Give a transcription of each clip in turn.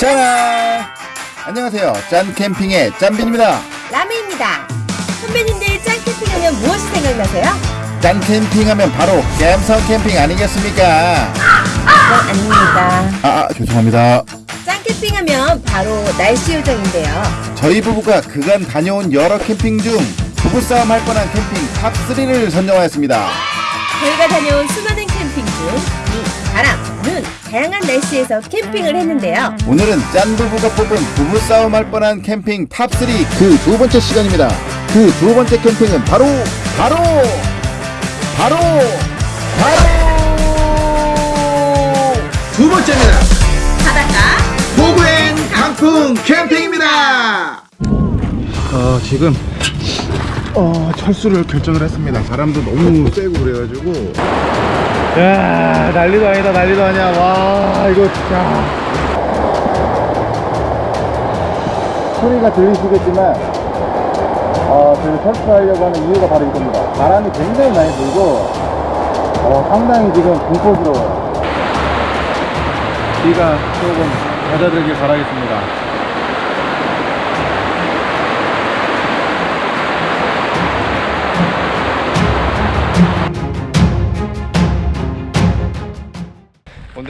짜란! 안녕하세요. 짠 캠핑의 짠빈입니다. 라메입니다. 선배님들 짠 캠핑 하면 무엇이 생각나세요? 짠 캠핑 하면 바로 갬성 캠핑 아니겠습니까? 그건 아닙니다. 아, 아, 죄송합니다. 짠 캠핑 하면 바로 날씨 요정인데요. 저희 부부가 그간 다녀온 여러 캠핑 중 부부싸움 할 뻔한 캠핑 top3를 선정하였습니다. 저희가 다녀온 수많은 캠핑 중 비, 바람, 눈, 다양한 날씨에서 캠핑을 했는데요. 오늘은 짠 부부가 뽑은 부부싸움 할 뻔한 캠핑 top3 그 두 번째 시간입니다. 그 두 번째 캠핑은 바로, 바로, 바로, 바로 두 번째입니다. 바닷가 보구엔 강풍 캠핑입니다. 어, 지금 어, 철수를 결정을 했습니다. 바람도 너무 세고 그래가지고 야 난리도 아니다 난리도 아니야 와 이거 진짜 소리가 들리시겠지만 어, 지금 철수하려고 하는 이유가 바로 이겁니다. 바람이 굉장히 많이 불고 어, 상당히 지금 공포스러워요. 비가 조금 잦아들길 바라겠습니다.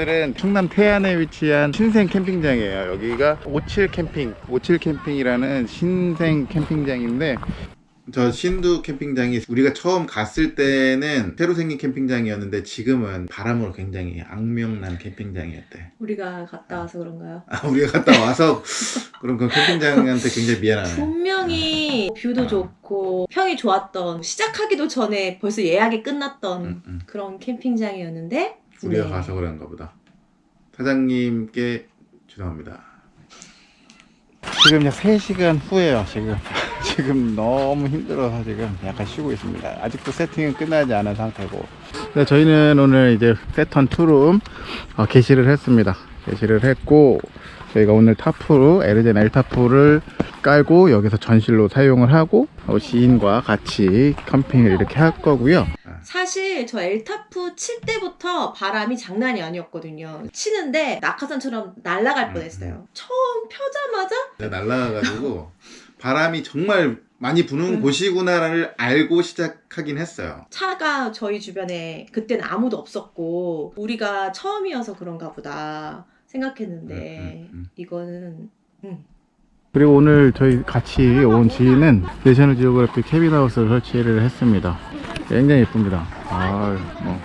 오늘은 충남 태안에 위치한 신생 캠핑장이에요. 여기가 57 캠핑, 57 캠핑이라는 신생 캠핑장인데 저 신두 캠핑장이 우리가 처음 갔을 때는 새로 생긴 캠핑장이었는데 지금은 바람으로 굉장히 악명난 캠핑장이었대. 우리가 갔다 와서 그런가요? 아, 우리가 갔다 와서 그런 그 캠핑장한테 굉장히 미안하네. 분명히 view도 좋고 평이 좋았던 시작하기도 전에 벌써 예약이 끝났던 음, 음. 그런 캠핑장이었는데 우리가 네. 가서 그런가 보다. 사장님께 죄송합니다. 지금 약 3시간 후에요, 지금. 지금 너무 힘들어서 지금 약간 쉬고 있습니다. 아직도 세팅은 끝나지 않은 상태고. 네, 저희는 오늘 이제 세턴 투룸 어, 게시를 했습니다. 게시를 했고, 저희가 오늘 타프로, 에르젠 엘타프를 깔고 여기서 전실로 사용을 하고, 어, 지인과 같이 캠핑을 이렇게 할 거고요. 사실 저 엘타프 칠 때부터 바람이 장난이 아니었거든요. 치는데 낙하산처럼 날아갈 음, 뻔했어요. 처음 펴자마자 내가 날라가가지고 바람이 정말 많이 부는 음. 곳이구나를 알고 시작하긴 했어요. 차가 저희 주변에 그때는 아무도 없었고 우리가 처음이어서 그런가 보다 생각했는데 음, 음, 음. 이거는 음. 그리고 오늘 저희 같이 온 지인은 내셔널 지오그래피 캐빈하우스를 설치를 했습니다. 굉장히 예쁩니다. 아, 뭐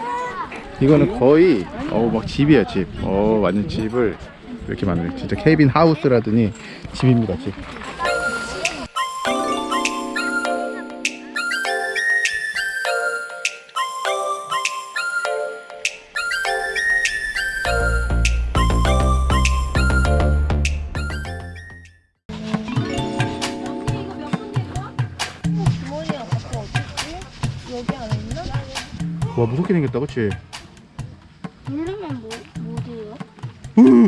이거는 거의 어막 집이야 집. 어 완전 집을 이렇게 만들. 진짜 캐빈 하우스라더니 집입니다 집. 와 무섭게 생겼다, 그렇지? 누르면 뭐, 뭐지요? 우!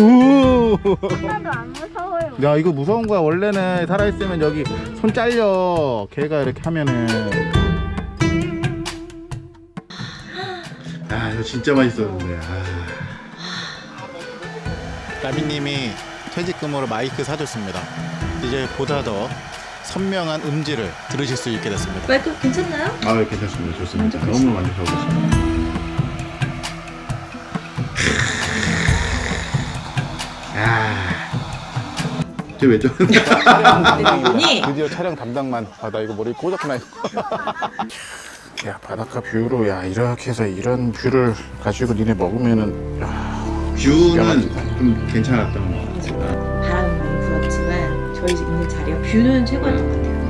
우! 하나도 안 무서워요. 야 이거 무서운 거야 원래는 살아있으면 여기 손 잘려 걔가 이렇게 하면은 아 이거 진짜 맛있었는데 아. 나비님이 퇴직금으로 마이크 사줬습니다 이제 보다 더 선명한 음질을 들으실 수 있게 됐습니다. 마이크 괜찮나요? 아 괜찮습니다. 좋습니다. 만족하시나요? 너무 만족하고 있습니다. 아. 쟤왜 저러는 대표님이 드디어 촬영 담당만 아나 이거 머리 꽂았구나 야 바닷가 view로 야 이렇게 해서 이런 view를 가지고 니네 먹으면은 야, 뷰는 좀 괜찮았던 저희 있는 자리가 뷰는 최고였던 것 같아요.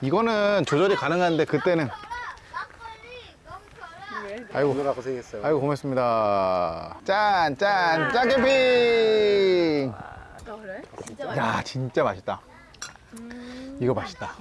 이거는 조절이 가능한데 그때는. 아이고. 아이고 고맙습니다. 짠짠짠 캠핑. 그래? 진짜 야 진짜 맛있다. 이거 맛있다.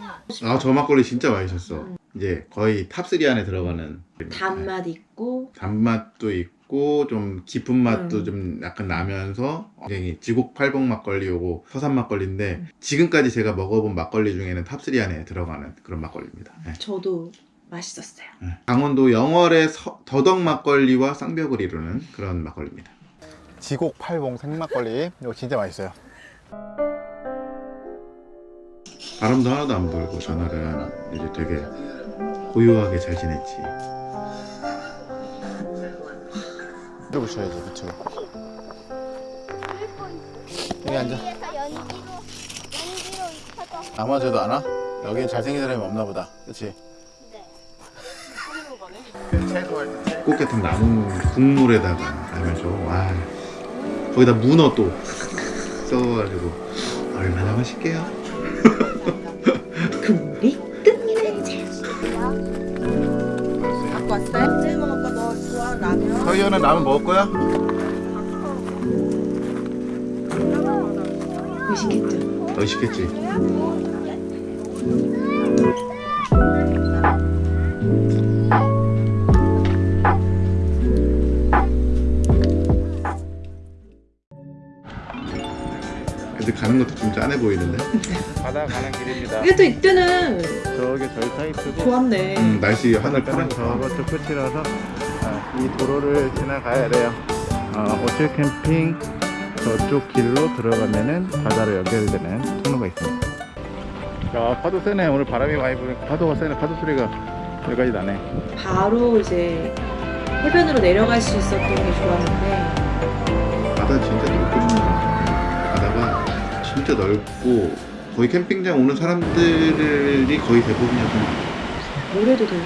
아, 저 막걸리 진짜 맛있었어. 이제 거의 top3 안에 들어가는. 단맛 있고. 단맛도 있고 좀 깊은 맛도 음. 좀 약간 나면서 굉장히 지곡 팔봉 막걸리 요거 서산 막걸리인데 지금까지 제가 먹어본 막걸리 중에는 top3 안에 들어가는 그런 막걸리입니다. 네. 저도 맛있었어요. 네. 강원도 영월의 서- 더덕 막걸리와 쌍벽을 이루는 그런 막걸리입니다. 지곡 팔봉 생막걸리 이거 진짜 맛있어요 바람도 하나도 안 불고 전날은 이제 되게 고요하게 잘 지냈지. 이거 붙여야지 그쵸 여기 앉아 여기에서 연기로 연기로 익혀서 아마저도 안 와? 여기엔 잘생긴 사람이 없나 보다 그치? 네. 꽃게탕 나무 국물에다가 알면서 와 거기다 문어 또 써가지고 얼마나 맛있게요. 국물이 끝내자. 갖고 왔어요? 라면? 서희연은 라면 먹을 거야? 맛있겠죠? 맛있겠지. 애들 가는 것도 좀 짠해 보이는데? 바다 가는 길입니다 그래도 이때는 저기 저희 사이트고 좋았네. 음, 날씨 하늘 일단은 파랗다. 저것도 끝이라서 아, 이 도로를 지나가야 돼요. 어, 오칠 캠핑 저쪽 길로 들어가면은 바다로 연결되는 통로가 있습니다. 야 파도 세네. 오늘 바람이 많이 부니까 파도가 세네. 파도 소리가 여기까지 나네. 바로 이제 해변으로 내려갈 수 있었던 게 좋았는데. 바다 진짜 넓거든요. 바다가 진짜 넓고 거의 캠핑장 오는 사람들이 거의 대부분이었던 모래도 저는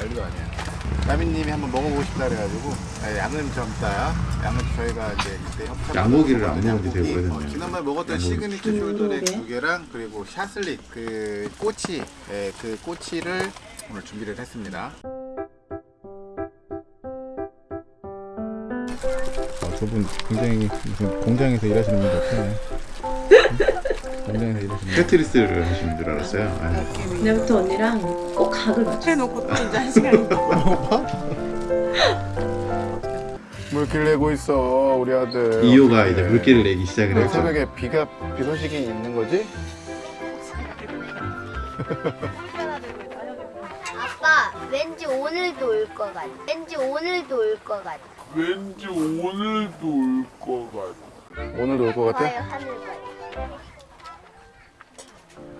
난리도 아니야 나미님이 한번 먹어보고 싶다 그래가지고 아, 양은 젊다 양은 저희가 이제 그때 협찬 양고기를 안. 먹은 지 되게. 오래됐네요. 어, 지난번에 먹었던. 시그니처 그러게. 두 개랑 그리고 샤슬릭 그 꼬치 예, 그 꼬치를 오늘 준비를 했습니다 아, 저분 굉장히 무슨 공장에서 일하시는 분 같아요 공장에서 일하시는 테트리스를 하시는 줄 알았어요. 그날부터 언니랑 꼭 각을 맞춰. 해놓고 또 이제 한 시간 물길 내고 있어 우리 아들 이호가. 이제 물기를 내기 시작을 왜 했죠. 새벽에 비가 비 소식이 있는 거지? 아빠 왠지 오늘도 올 것 같아. 왠지 오늘도 올 것 같아. 오늘도 올 것 같아? 봐요 하늘 봐요.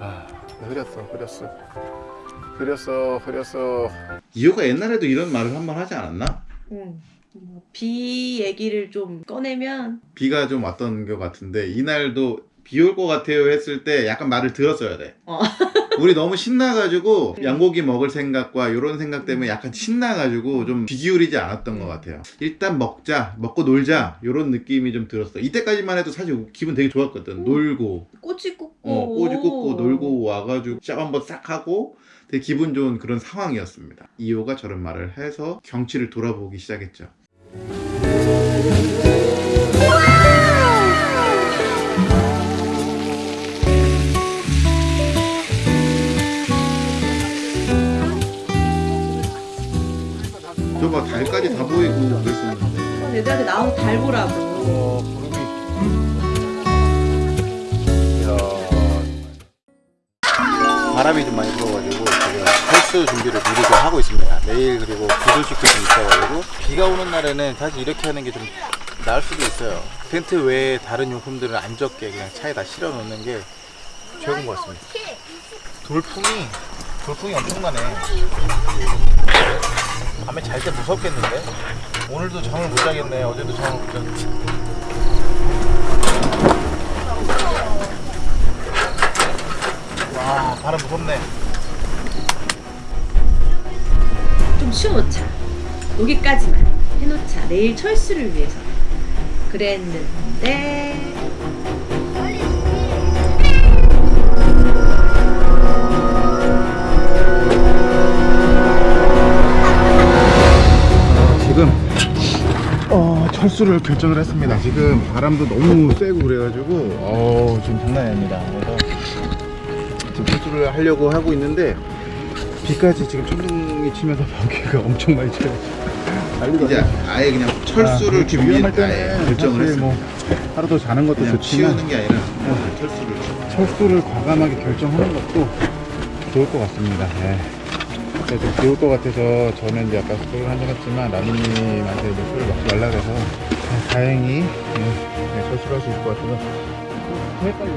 아 흐렸어 흐렸어 흐렸어 흐렸어 이호가 옛날에도 이런 말을 한 번 하지 않았나? 응. 뭐 비 얘기를 좀 꺼내면 비가 좀 왔던 것 같은데 이날도 비 올 것 같아요 했을 때 약간 말을 들었어야 돼. 어. 우리 너무 신나가지고 음. 양고기 먹을 생각과 이런 생각 때문에 약간 신나가지고 좀귀 기울이지 않았던 것 같아요. 일단 먹자, 먹고 놀자 이런 느낌이 좀 들었어. 이때까지만 해도 사실 기분 되게 좋았거든. 놀고, 꼬치 굽고 어, 꼬지 굽고 놀고 와가지고 샵 한번 싹 하고 되게 기분 좋은 그런 상황이었습니다. 이호가 저런 말을 해서 경치를 돌아보기 시작했죠. 달까지 다 보이고 그랬었는데 애들한테 나온 달 보라고. 바람이 좀 많이 불어가지고 지금 헬스 준비를 미리 좀 하고 있습니다. 내일 그리고 구슬축도 좀 있어가지고 비가 오는 날에는 사실 이렇게 하는 게 좀 나을 수도 있어요. 텐트 외에 다른 용품들은 안 적게 그냥 차에다 실어 놓는 게 최고인 것 같습니다. 돌풍이 돌풍이 엄청나네 밤에 잘 때 무섭겠는데 오늘도 잠을 못 자겠네 어제도 잠을 못 잤는데 와 바람 무섭네 좀 쉬어놓자. 여기까지만 해놓자. 내일 철수를 위해서. 그랬는데 철수를 결정을 했습니다. 지금 바람도 너무 세고 그래가지고 어, 지금 장난이 아닙니다. 그래서 지금 철수를 하려고 하고 있는데 비까지 지금 천둥이 치면서 벽에가 엄청 많이 쳐요. 이제. 아예 그냥 철수를 이렇게 준비 위험할 때는 결정을 사실 했어요. 뭐 하루 더 자는 것도 좋지만 치우는 게 아니라 철수를 철수를 과감하게 결정하는 것도 좋을 것 같습니다. 예. 근데 좀 비올 것 같아서 저는 이제 아까 술을 한잔 했지만 라미님한테 이제 술을 먹지 말라 그래서 아, 다행히 예, 네, 철수를 할 수 있을 것 같아서. 헷갈려.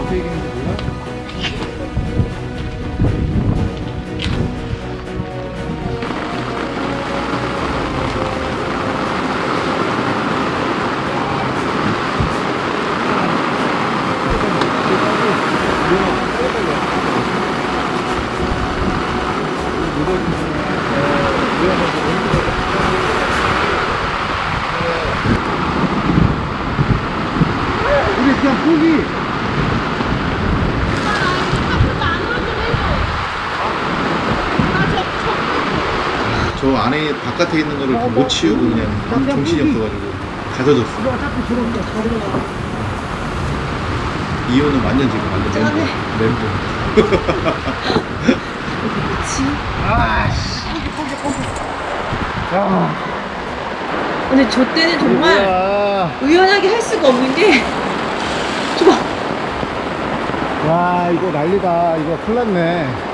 어떻게 얘기했는지 안에 바깥에 있는 거를 못 치우고 그냥 정신이 없어가지고 가져졌어. 이호는 완전 지금 완전 멘붕. 멘붕. 근데 저 때는 정말 와, 의연하게 할 수가 없는 게 좋아. 와 이거 난리다. 이거 큰일 났네.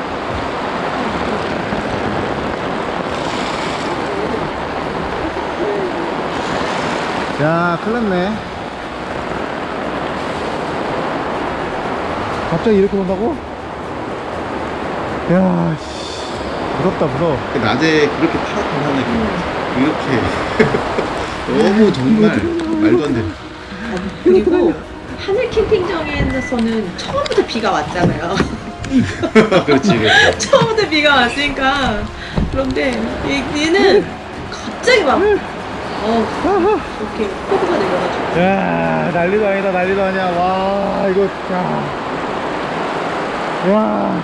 야, 큰일 났네. 갑자기 이렇게 온다고? 야, 씨. 무섭다, 무서워. 그 낮에 그렇게 파랗게 하네. 이렇게 너무 정말 말도 안 돼. 그리고 하늘 캠핑장에서는 처음부터 비가 왔잖아요. 그렇지, 그렇지. 처음부터 비가 왔으니까 그런데 얘- 얘는 갑자기 막 어, 이렇게 폭우가 내려가지고 야 난리도 아니다 난리도 아니야 와 이거 야. 와.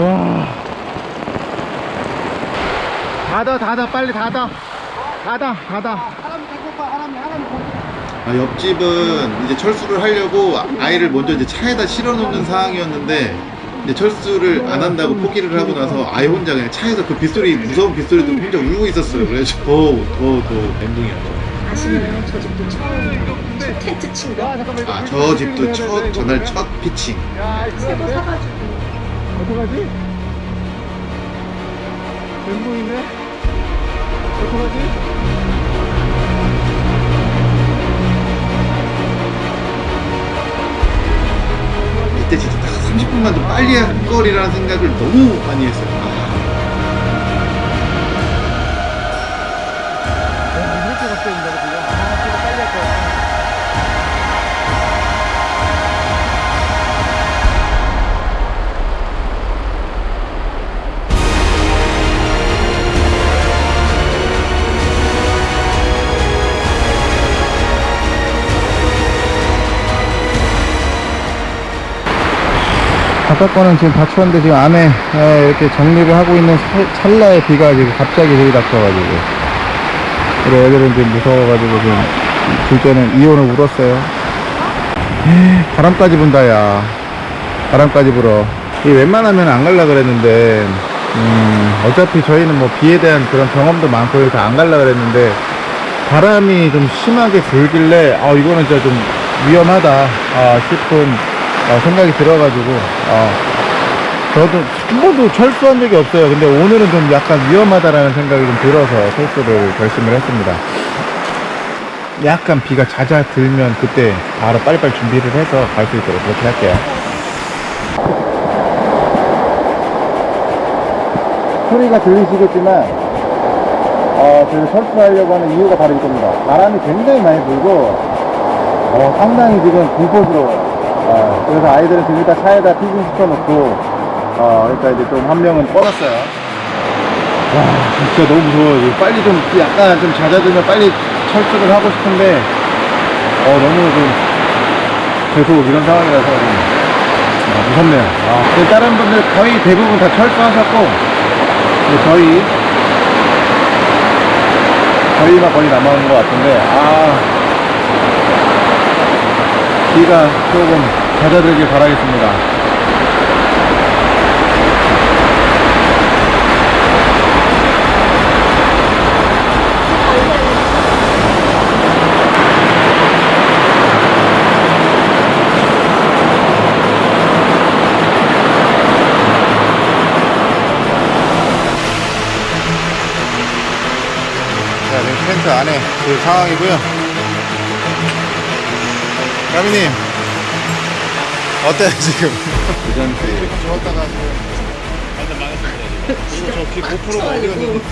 와. 닫아 닫아 빨리 닫아 닫아 닫아 아, 옆집은 이제 철수를 하려고 아이를 먼저 이제 차에다 실어 놓는 상황이었는데 이제 철수를 안 한다고 포기를 하고 나서 아이 혼자 그냥 차에서 그 빗소리 무서운 빗소리도 혼자 울고 있었어요. 그래서 더더더 멘붕이었죠. 아시나요? 저 집도 처음 첫 텐트 친 거. 아 저 집도 첫 전날 첫 피칭. 새거 사가지고 어떡하지? 멘붕인데? 어떡하지? 30분만 더 빨리 할 거리라는 생각을 너무 많이 했어요. 바깥 거는 지금 다 추웠는데 지금 안에 에, 이렇게 정리를 하고 있는 찰- 찰나에 비가 지금 갑자기 들이 닥쳐가지고. 우리 애들은 지금 무서워가지고 지금 둘째는 이혼을 울었어요. 바람까지 분다 야. 바람까지 불어. 이 웬만하면 안 갈라 그랬는데 음, 어차피 저희는 뭐 비에 대한 그런 경험도 많고 해서 안 갈라 그랬는데 바람이 좀 심하게 불길래 아 이거는 진짜 좀 위험하다 아, 싶은 어, 생각이 들어가지고 어, 저도 한 번도 철수한 적이 없어요. 근데 오늘은 좀 약간 위험하다라는 생각이 좀 들어서 철수를 결심을 했습니다. 약간 비가 잦아들면 그때 바로 빨리빨리 준비를 해서 갈 수 있도록 그렇게 할게요. 소리가 들리시겠지만 어, 저희 철수하려고 하는 이유가 바로 이겁니다. 바람이 굉장히 많이 불고 어, 상당히 지금 공포스러워요 어, 그래서 아이들은 지금 일단 차에다 피빙 시켜놓고 어, 일단 이제 좀 한 명은 꺼놨어요. 와 진짜 너무 무서워요. 빨리 좀 약간 좀 잦아들면 빨리 철수를 하고 싶은데 어 너무 좀 계속 이런 상황이라서 좀 어, 무섭네요. 아, 다른 분들 거의 대부분 다 철수하셨고 저희 저희만 거의 남아있는 것 같은데 아 비가 조금 잦아들길 바라겠습니다. 자, 지금 텐트 안에 그 상황이고요. 까미님, 어때요, 지금? 그전에 좋았다가 저기 고프로 어디 갔는데?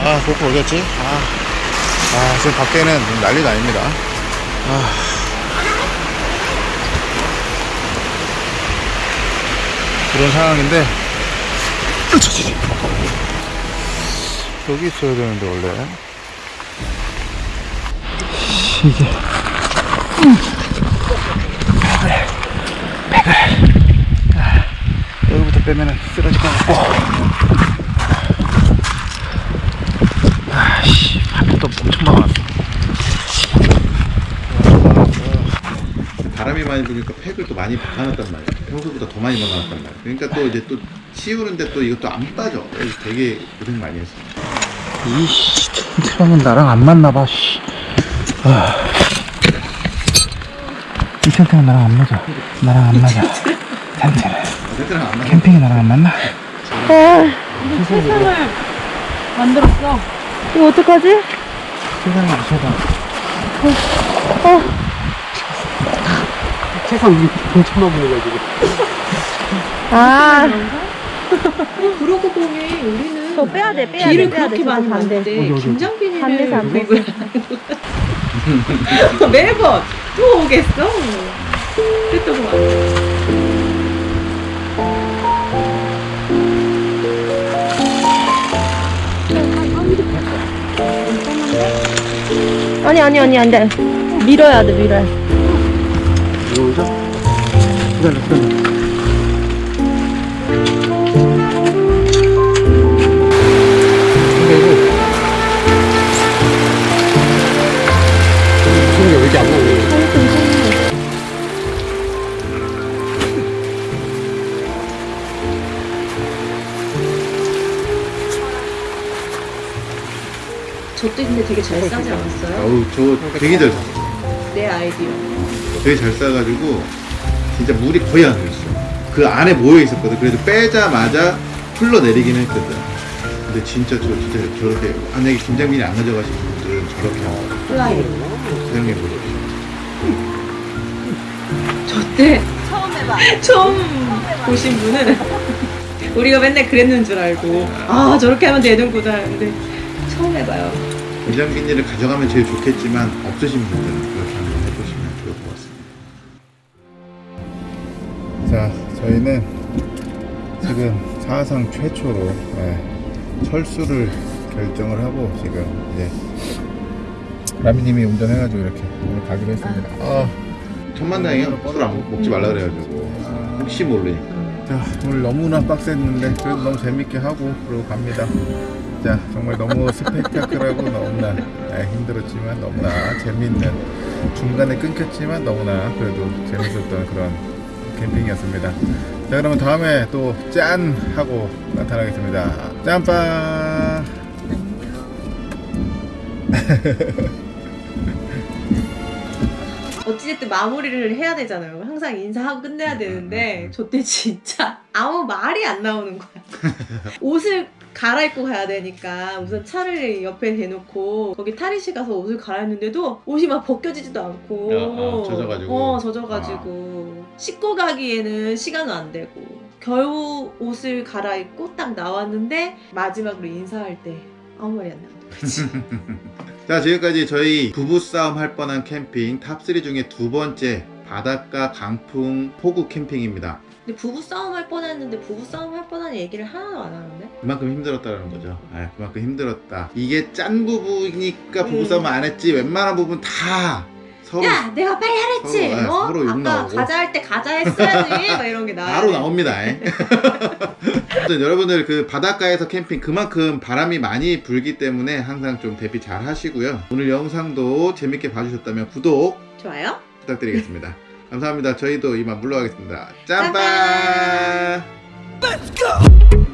아, 고프로 어디였지? 아, 아, 지금 밖에는 난리가 아닙니다. 아. 그런 상황인데, 여기 있어야 되는데 원래 이게 여기부터 빼면은 쓰러질 것 같고 아씨 바람이 또 엄청 막았어 바람이 많이 부니까 팩을 또 많이 박아놨단 말이야. 평소보다 더 많이 박아놨단 말이야. 그러니까 또 이제 또 치우는데 또 이것도 안 빠져. 그래서 되게 고생 많이 했어. 이씨 텐트랑은 나랑 안 맞나봐 씨. 아. 이 텐트랑 나랑 안 맞아 나랑 안 맞아 텐트는 맞아. 캠핑이 나랑 안 맞나? 세상을 만들었어. 이거 어떡하지? 세상에 무서다 아, 그러고 보니 우리는 저 빼야 돼, 빼야 비를 돼, 빼야 그렇게 돼. 많이 저거 안 돼. 맞는데 김장빈이는 반대서 안 돼. 매번 또 오겠어. 것 같아. 아니, 아니, 아니, 안 돼. 밀어야 돼, 밀어야 돼. 들어오죠? 기다려 기다려 저때 근데 되게 잘 싸지 않았어요? 어우, 저 되게 잘 쌌어. 내 아이디어. 되게 잘 싸가지고 진짜 물이 거의 안 들었어. 그 안에 모여 있었거든. 그래도 빼자마자 흘러 내리긴 했거든. 근데 진짜 저 진짜 저렇게 만약에 김장비닐 안 가져가신 분들은 저렇게 플라이. 사용해 보세요. 저때 처음 해봐. 처음 보신 분은 우리가 맨날 그랬는 줄 알고 아 저렇게 하면 되는구나 근데 처음 해봐요. 김장민이를 가져가면 제일 좋겠지만 없으신 분들은 그렇게 한번 해보시면 좋을 것 같습니다. 자 저희는 지금 사상 최초로 예, 철수를 결정을 하고 지금 이제 라미님이 운전해가지고 이렇게 오늘 가기로 했습니다. 아, 천만다행이야. 술안 먹지 말라 그래가지고 혹시 모르니까. 자 오늘 너무나 빡셌는데 그래도 너무 재밌게 하고 그러고 갑니다. 자 정말 너무 스펙타클하고 너무나 예, 힘들었지만 너무나 재밌는 중간에 끊겼지만 너무나 그래도 재밌었던 그런 캠핑이었습니다. 자 그러면 다음에 또 짠 하고 나타나겠습니다. 짠빵. 어찌됐든 마무리를 해야 되잖아요. 항상 인사하고 끝내야 되는데 저 때 진짜 아무 말이 안 나오는 거야. 옷을 갈아입고 가야 되니까 우선 차를 옆에 대놓고 거기 탈의실 가서 옷을 갈아입는데도 옷이 막 벗겨지지도 않고 어, 어, 젖어가지고. 어 젖어가지고 씻고 가기에는 시간은 안 되고 겨우 옷을 갈아입고 딱 나왔는데 마지막으로 인사할 때 아무 말이 안 나오는 거지. 자 지금까지 저희 부부싸움 할 뻔한 캠핑 top 3 중에 두 번째 바닷가 강풍 폭우 캠핑입니다. 근데 부부 싸움 할 뻔했는데 부부 싸움 할 뻔한 얘기를 하나도 안 하는데? 그만큼 힘들었다는 거죠. 아, 그만큼 힘들었다. 이게 짠 부부니까 음. 부부싸움 안 했지. 웬만한 부분 다 서로 야 내가 빨리 하랬지 서로, 네, 어? 서로 욕 아까 나오고. 가자 할 때 가자 했어야지 막 이런 게 나와 바로 나옵니다. 여러분들 그 바닷가에서 캠핑 그만큼 바람이 많이 불기 때문에 항상 좀 대비 잘 하시고요. 오늘 영상도 재밌게 봐주셨다면 구독, 좋아요 부탁드리겠습니다. 감사합니다. 저희도 이만 물러가겠습니다. 짬빠! 짬빠!